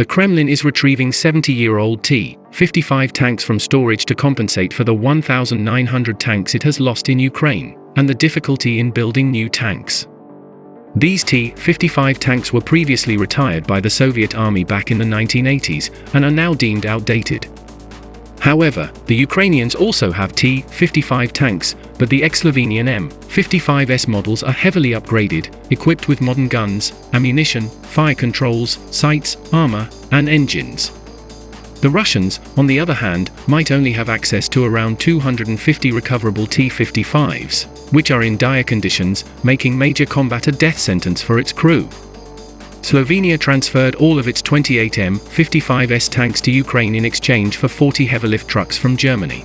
The Kremlin is retrieving 70-year-old T-55 tanks from storage to compensate for the 1,900 tanks it has lost in Ukraine, and the difficulty in building new tanks. These T-55 tanks were previously retired by the Soviet Army back in the 1980s, and are now deemed outdated. However, the Ukrainians also have T-55 tanks, but the ex-Slovenian M-55S models are heavily upgraded, equipped with modern guns, ammunition, fire controls, sights, armor, and engines. The Russians, on the other hand, might only have access to around 250 recoverable T-55s, which are in dire conditions, making major combat a death sentence for its crew. Slovenia transferred all of its 28 M55S tanks to Ukraine in exchange for 40 heavy lift trucks from Germany.